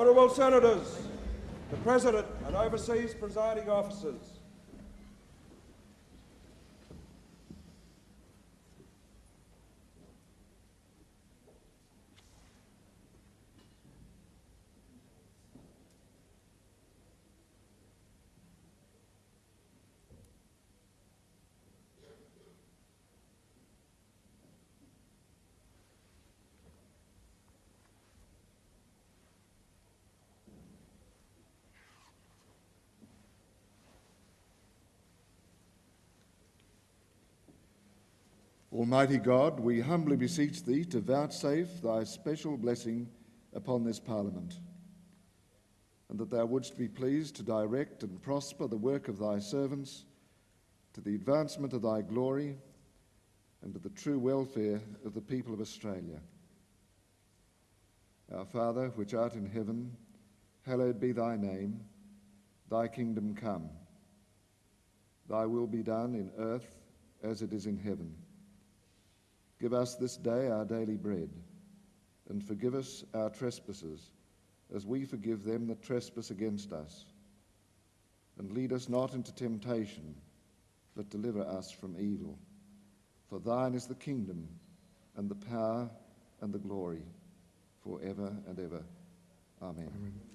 Honourable Senators, the President and overseas presiding officers, Almighty God, we humbly beseech Thee to vouchsafe Thy special blessing upon this Parliament, and that Thou wouldst be pleased to direct and prosper the work of Thy servants to the advancement of Thy glory and to the true welfare of the people of Australia. Our Father, which art in heaven, hallowed be Thy name. Thy kingdom come. Thy will be done in earth as it is in heaven. Give us this day our daily bread, and forgive us our trespasses, as we forgive them that trespass against us. And lead us not into temptation, but deliver us from evil. For thine is the kingdom, and the power, and the glory, for ever and ever. Amen. Amen.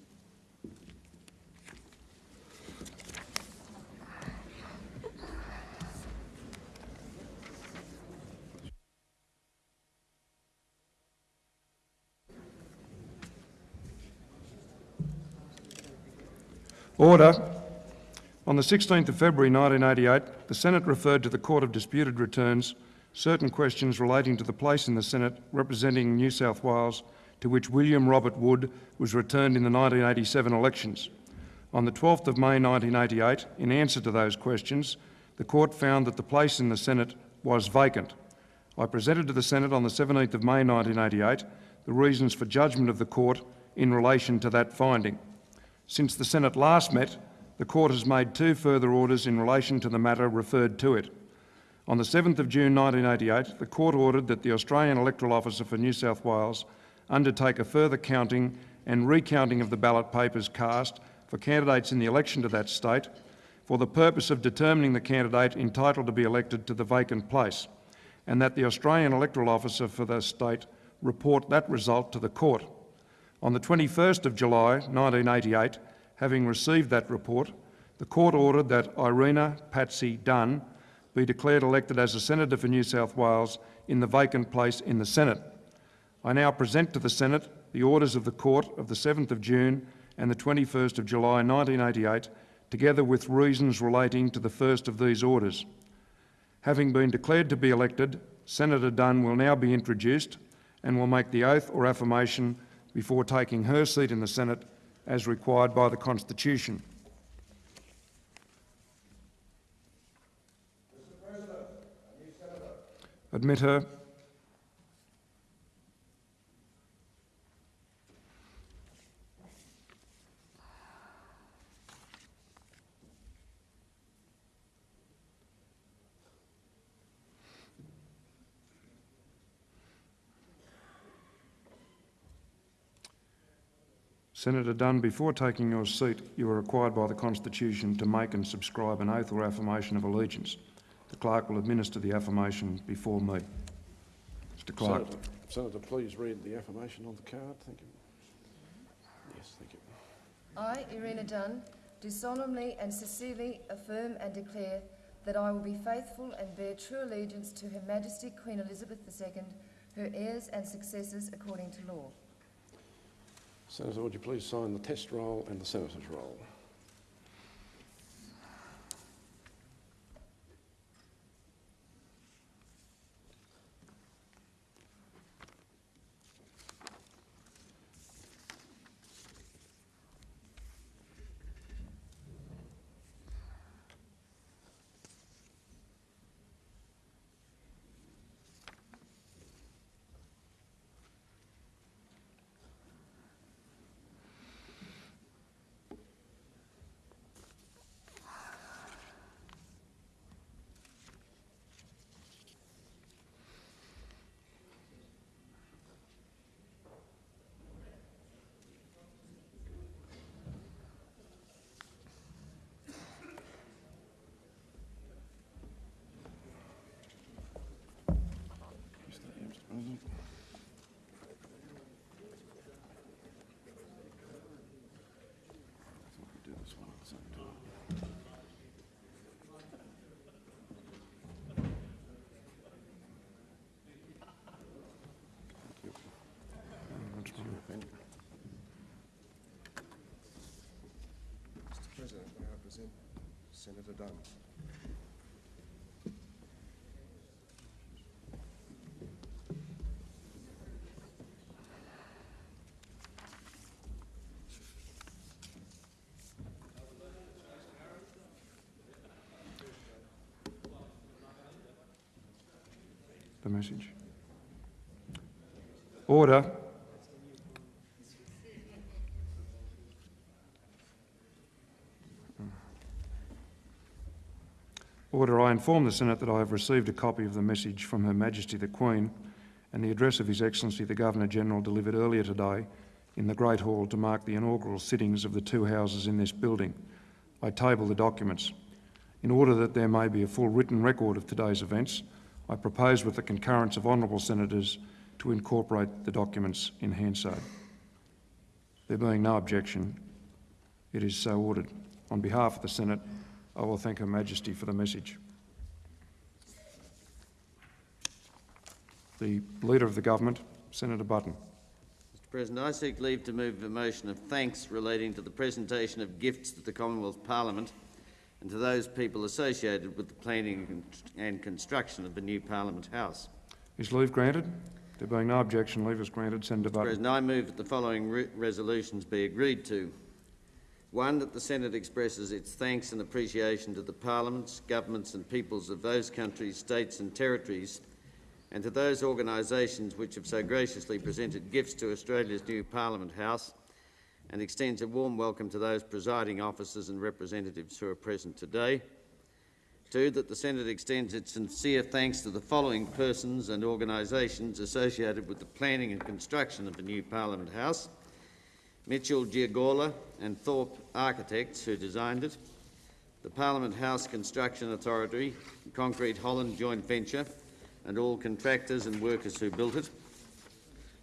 Order. On the 16th of February 1988, the Senate referred to the Court of Disputed Returns certain questions relating to the place in the Senate representing New South Wales to which William Robert Wood was returned in the 1987 elections. On the 12th of May 1988, in answer to those questions, the court found that the place in the Senate was vacant. I presented to the Senate on the 17th of May 1988 the reasons for judgment of the court in relation to that finding. Since the Senate last met, the Court has made two further orders in relation to the matter referred to it. On the 7th of June 1988, the Court ordered that the Australian Electoral Officer for New South Wales undertake a further counting and recounting of the ballot papers cast for candidates in the election to that state for the purpose of determining the candidate entitled to be elected to the vacant place, and that the Australian Electoral Officer for the state report that result to the Court. On the 21st of July 1988, having received that report, the court ordered that Irina Patsy Dunn be declared elected as a Senator for New South Wales in the vacant place in the Senate. I now present to the Senate the orders of the Court of the 7th of June and the 21st of July 1988, together with reasons relating to the first of these orders. Having been declared to be elected, Senator Dunn will now be introduced and will make the oath or affirmation before taking her seat in the Senate as required by the Constitution. Admit her. Senator Dunn, before taking your seat, you are required by the Constitution to make and subscribe an oath or affirmation of allegiance. The clerk will administer the affirmation before me. Mr Clerk. Senator, Senator, please read the affirmation on the card. Thank you. Yes, thank you. I, Irina Dunn, do solemnly and sincerely affirm and declare that I will be faithful and bear true allegiance to Her Majesty Queen Elizabeth II, her heirs and successors according to law. Senator, would you please sign the test roll and the senator's roll? Senator Dunn. The message. Order. Mm. Order, I inform the Senate that I have received a copy of the message from Her Majesty the Queen and the address of His Excellency the Governor-General delivered earlier today in the Great Hall to mark the inaugural sittings of the two houses in this building. I table the documents. In order that there may be a full written record of today's events, I propose with the concurrence of honourable senators to incorporate the documents in Hansard. There being no objection, it is so ordered. On behalf of the Senate, I will thank Her Majesty for the message. The Leader of the Government, Senator Button. Mr President, I seek leave to move a motion of thanks relating to the presentation of gifts to the Commonwealth Parliament and to those people associated with the planning and construction of the new Parliament House. Is leave granted? There being no objection, leave is granted. Senator Mr Button. President, I move that the following re- resolutions be agreed to. One, that the Senate expresses its thanks and appreciation to the parliaments, governments and peoples of those countries, states and territories and to those organisations which have so graciously presented gifts to Australia's new Parliament House and extends a warm welcome to those presiding officers and representatives who are present today. Two, that the Senate extends its sincere thanks to the following persons and organisations associated with the planning and construction of the new Parliament House. Mitchell Giurgola and Thorp Architects, who designed it, the Parliament House Construction Authority, Concrete Holland Joint Venture, and all contractors and workers who built it,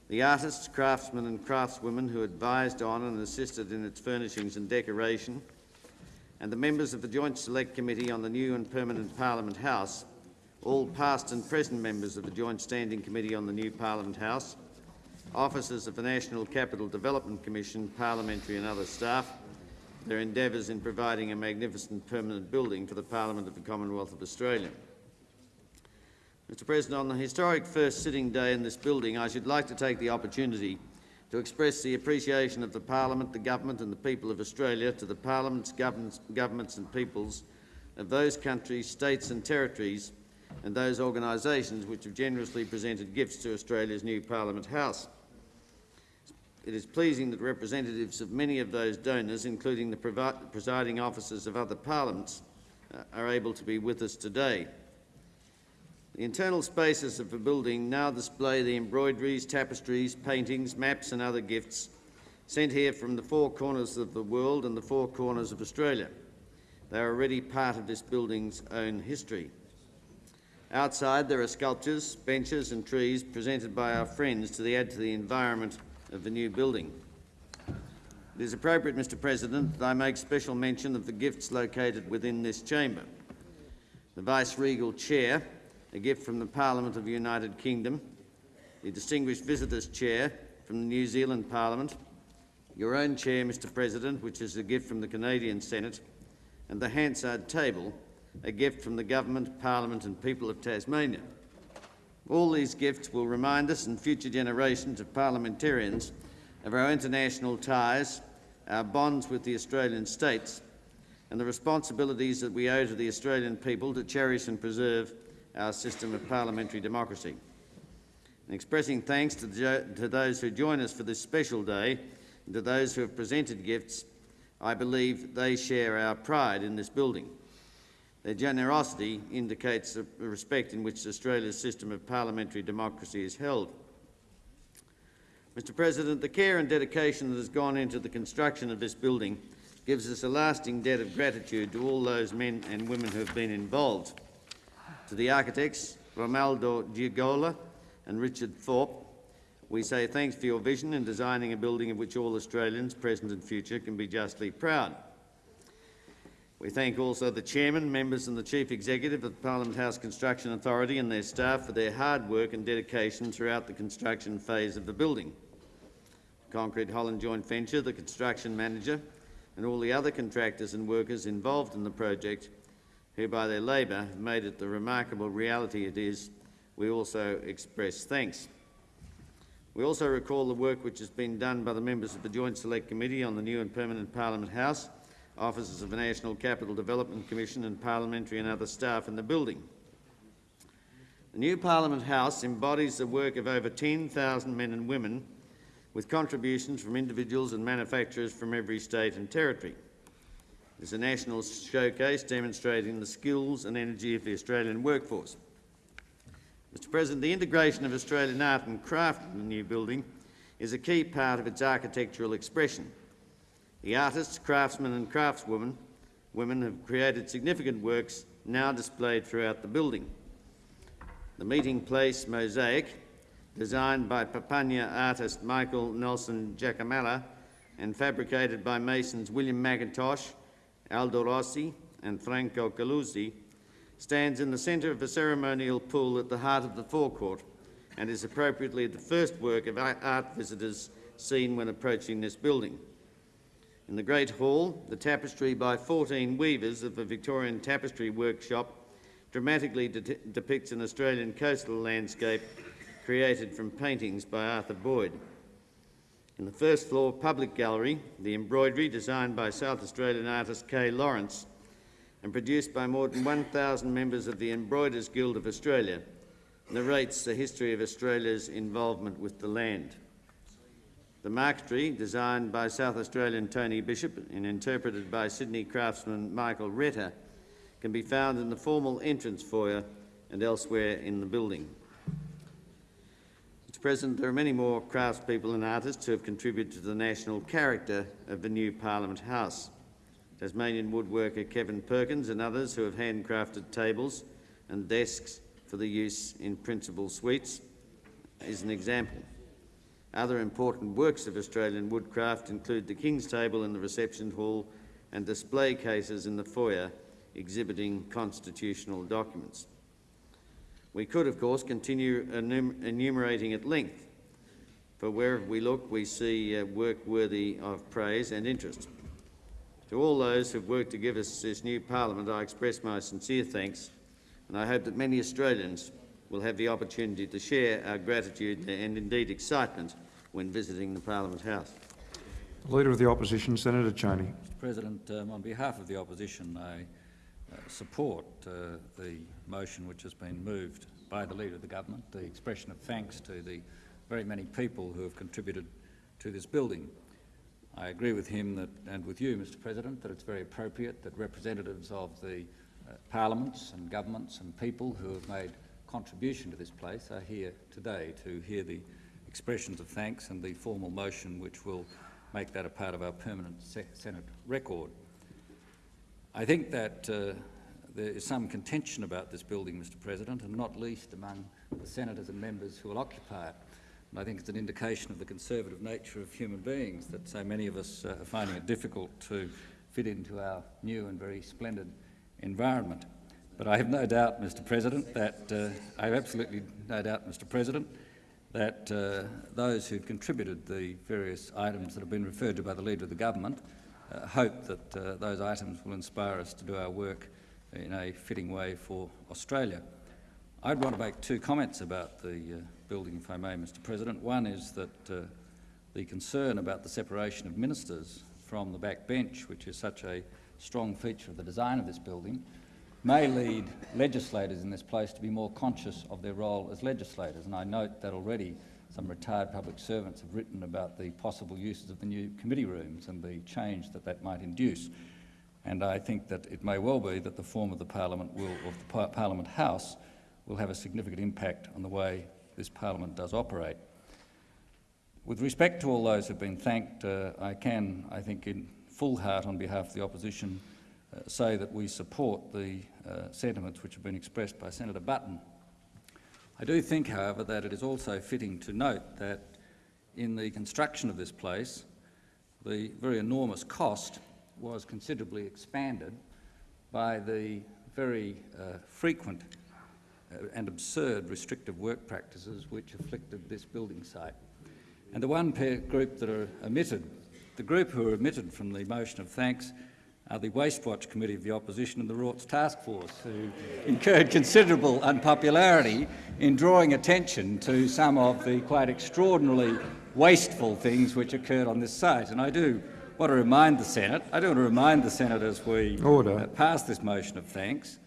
the artists, craftsmen and craftswomen who advised on and assisted in its furnishings and decoration, and the members of the Joint Select Committee on the new and permanent Parliament House, all past and present members of the Joint Standing Committee on the new Parliament House, officers of the National Capital Development Commission, parliamentary and other staff, their endeavours in providing a magnificent permanent building for the Parliament of the Commonwealth of Australia. Mr President, on the historic first sitting day in this building, I should like to take the opportunity to express the appreciation of the Parliament, the Government and the people of Australia to the Parliaments, governments, and peoples of those countries, states and territories and those organisations which have generously presented gifts to Australia's new Parliament House. It is pleasing that representatives of many of those donors, including the presiding officers of other parliaments, uh, are able to be with us today. The internal spaces of the building now display the embroideries, tapestries, paintings, maps and other gifts sent here from the four corners of the world and the four corners of Australia. They are already part of this building's own history. Outside there are sculptures, benches and trees presented by our friends to the add to the environment of the new building. It is appropriate, Mr President, that I make special mention of the gifts located within this chamber. The Vice-Regal Chair, a gift from the Parliament of the United Kingdom, the Distinguished Visitors Chair from the New Zealand Parliament, your own chair, Mr President, which is a gift from the Canadian Senate, and the Hansard Table, a gift from the Government, Parliament and people of Tasmania. All these gifts will remind us and future generations of parliamentarians of our international ties, our bonds with the Australian states, and the responsibilities that we owe to the Australian people to cherish and preserve our system of parliamentary democracy. In expressing thanks to, the, to those who join us for this special day and to those who have presented gifts, I believe they share our pride in this building. Their generosity indicates the respect in which Australia's system of parliamentary democracy is held. Mr President, the care and dedication that has gone into the construction of this building gives us a lasting debt of gratitude to all those men and women who have been involved. To the architects, Romaldo Giurgola and Richard Thorp, we say thanks for your vision in designing a building of which all Australians, present and future, can be justly proud. We thank also the Chairman, members and the Chief Executive of the Parliament House Construction Authority and their staff for their hard work and dedication throughout the construction phase of the building. Concrete Holland Joint Venture, the construction manager, and all the other contractors and workers involved in the project who by their labour have made it the remarkable reality it is, we also express thanks. We also recall the work which has been done by the members of the Joint Select Committee on the new and permanent Parliament House, officers of the National Capital Development Commission and parliamentary and other staff in the building. The new Parliament House embodies the work of over 10,000 men and women with contributions from individuals and manufacturers from every state and territory. It is a national showcase demonstrating the skills and energy of the Australian workforce. Mr President, the integration of Australian art and craft in the new building is a key part of its architectural expression. The artists, craftsmen and craftswomen women have created significant works now displayed throughout the building. The meeting place mosaic, designed by Papunya artist Michael Nelson Jagamara and fabricated by masons William McIntosh, Aldo Rossi and Franco Caluzzi, stands in the centre of the ceremonial pool at the heart of the forecourt and is appropriately the first work of art visitors seen when approaching this building. In the Great Hall, the tapestry by 14 weavers of the Victorian Tapestry Workshop dramatically de depicts an Australian coastal landscape created from paintings by Arthur Boyd. In the first floor public gallery, the embroidery, designed by South Australian artist Kay Lawrence and produced by more than 1,000 members of the Embroiders Guild of Australia, narrates the history of Australia's involvement with the land. The marquetry, designed by South Australian Tony Bishop and interpreted by Sydney craftsman Michael Retter, can be found in the formal entrance foyer and elsewhere in the building. Mr President, there are many more craftspeople and artists who have contributed to the national character of the new Parliament House. Tasmanian woodworker Kevin Perkins and others who have handcrafted tables and desks for the use in principal suites is an example. Other important works of Australian woodcraft include the King's Table in the reception hall and display cases in the foyer exhibiting constitutional documents. We could, of course, continue enum enumerating at length, for wherever we look, we see uh, work worthy of praise and interest. To all those who have worked to give us this new Parliament, I express my sincere thanks, and I hope that many Australians will have the opportunity to share our gratitude and indeed excitement when visiting the Parliament House. The Leader of the Opposition, Senator Chaney. Mr President, um, on behalf of the Opposition, I uh, support uh, the motion which has been moved by the Leader of the Government, the expression of thanks to the very many people who have contributed to this building. I agree with him that, and with you, Mr President, that it's very appropriate that representatives of the uh, parliaments and governments and people who have made contribution to this place are here today to hear the expressions of thanks and the formal motion which will make that a part of our permanent Senate record. I think that uh, there is some contention about this building, Mr President, and not least among the senators and members who will occupy it. And I think it's an indication of the conservative nature of human beings that so many of us uh, are finding it difficult to fit into our new and very splendid environment. But I have no doubt, Mr President, that uh, I have absolutely no doubt, Mr President, that uh, those who've contributed the various items that have been referred to by the Leader of the Government uh, hope that uh, those items will inspire us to do our work in a fitting way for Australia. I'd want to make two comments about the uh, building, if I may, Mr President. One is that uh, the concern about the separation of ministers from the back bench, which is such a strong feature of the design of this building, may lead legislators in this place to be more conscious of their role as legislators. And I note that already some retired public servants have written about the possible uses of the new committee rooms and the change that that might induce. And I think that it may well be that the form of the Parliament will, of the par Parliament House will have a significant impact on the way this Parliament does operate. With respect to all those who have been thanked, uh, I can, I think, in full heart on behalf of the opposition, say that we support the uh, sentiments which have been expressed by Senator Button I do think, however, that it is also fitting to note that in the construction of this place, the very enormous cost was considerably expanded by the very uh, frequent uh, and absurd restrictive work practices which afflicted this building site. And the one group that are omitted the group who are omitted from the motion of thanks are the Waste Watch Committee of the Opposition and the Rorts Task Force, who incurred considerable unpopularity in drawing attention to some of the quite extraordinarily wasteful things which occurred on this site. And I do want to remind the Senate, I do want to remind the Senate as we Order. uh, pass this motion of thanks,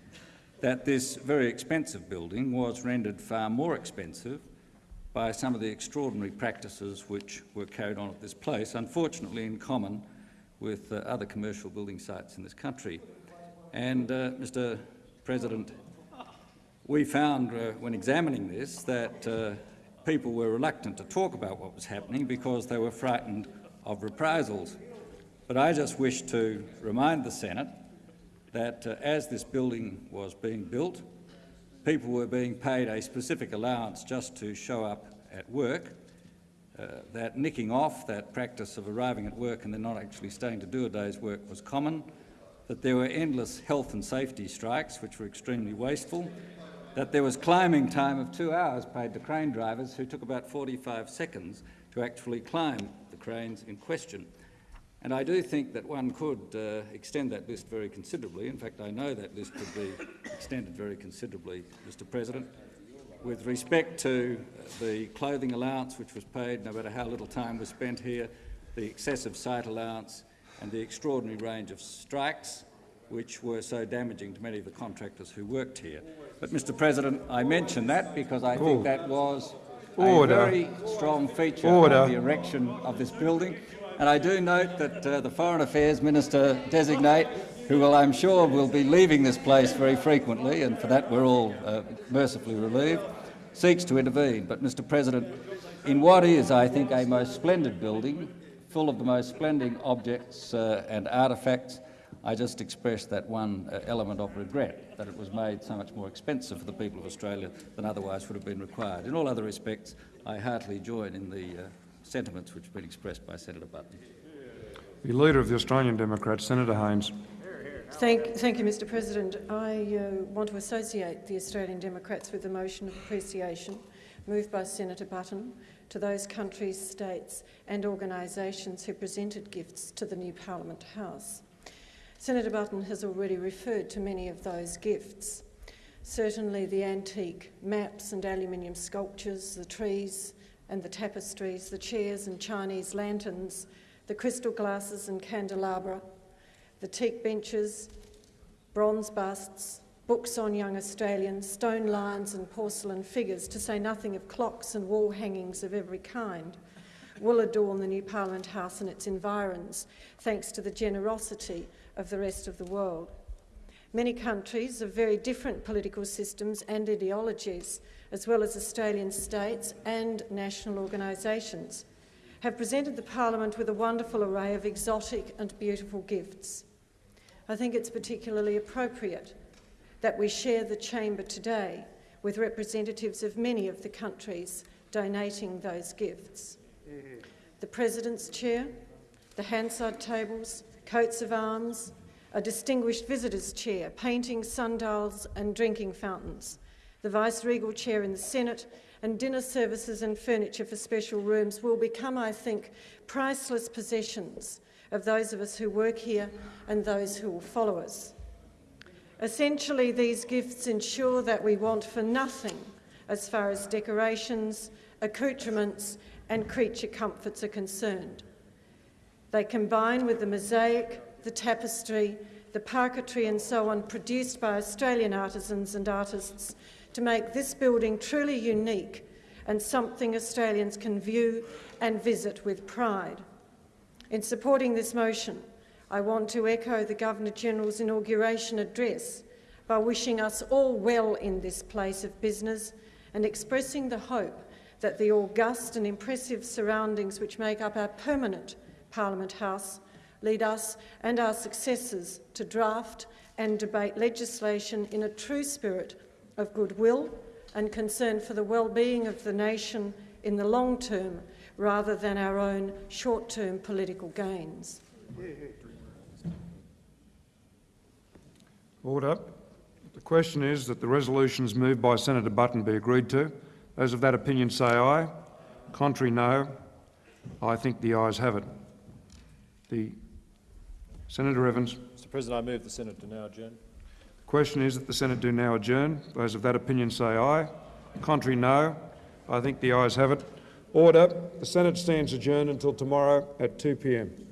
that this very expensive building was rendered far more expensive by some of the extraordinary practices which were carried on at this place, unfortunately in common with uh, other commercial building sites in this country. And, uh, Mr President, we found uh, when examining this that uh, people were reluctant to talk about what was happening because they were frightened of reprisals. But I just wish to remind the Senate that uh, as this building was being built, people were being paid a specific allowance just to show up at work. Uh, that nicking off, that practice of arriving at work and then not actually staying to do a day's work was common, that there were endless health and safety strikes which were extremely wasteful, that there was climbing time of two hours paid to crane drivers who took about 45 seconds to actually climb the cranes in question. And I do think that one could uh, extend that list very considerably. In fact, I know that list could be extended very considerably, Mr President. With respect to the clothing allowance which was paid, no matter how little time was spent here, the excessive site allowance and the extraordinary range of strikes which were so damaging to many of the contractors who worked here. But, Mr President, I mention that because I think that was Order. a very strong feature Order. of the erection of this building. And I do note that uh, the Foreign Affairs Minister designate, who will, I'm sure will be leaving this place very frequently, and for that we're all uh, mercifully relieved, seeks to intervene. But, Mr President, in what is, I think, a most splendid building, full of the most splendid objects uh, and artefacts, I just express that one uh, element of regret, that it was made so much more expensive for the people of Australia than otherwise would have been required. In all other respects, I heartily join in the uh, sentiments which have been expressed by Senator Button. The Leader of the Australian Democrats, Senator Haines. Thank, thank you, Mr President. I uh, want to associate the Australian Democrats with the motion of appreciation moved by Senator Button to those countries, states and organisations who presented gifts to the new Parliament House. Senator Button has already referred to many of those gifts. Certainly the antique maps and aluminium sculptures, the trees and the tapestries, the chairs and Chinese lanterns, the crystal glasses and candelabra, the teak benches, bronze busts, books on young Australians, stone lions and porcelain figures, to say nothing of clocks and wall hangings of every kind, will adorn the new Parliament House and its environs, thanks to the generosity of the rest of the world. Many countries of very different political systems and ideologies, as well as Australian states and national organisations, have presented the Parliament with a wonderful array of exotic and beautiful gifts. I think it's particularly appropriate that we share the chamber today with representatives of many of the countries donating those gifts. The President's chair, the Hansard tables, coats of arms, a distinguished visitors' chair, paintings, sundials and drinking fountains, the Vice-Regal chair in the Senate and dinner services and furniture for special rooms will become, I think, priceless possessions of those of us who work here and those who will follow us. Essentially, these gifts ensure that we want for nothing as far as decorations, accoutrements and creature comforts are concerned. They combine with the mosaic, the tapestry, the parquetry and so on produced by Australian artisans and artists to make this building truly unique and something Australians can view and visit with pride. In supporting this motion, I want to echo the Governor-General's inauguration address by wishing us all well in this place of business and expressing the hope that the august and impressive surroundings which make up our permanent Parliament House lead us and our successors to draft and debate legislation in a true spirit of goodwill and concern for the well-being of the nation in the long term rather than our own short-term political gains. Order. The question is that the resolutions moved by Senator Button be agreed to. Those of that opinion say aye. Contrary, no. I think the ayes have it. The Senator Evans. Mr President, I move the Senate to now adjourn. Question is that the Senate do now adjourn. Those of that opinion say aye. Contrary, no. I think the ayes have it. Order. The Senate stands adjourned until tomorrow at 2 p.m.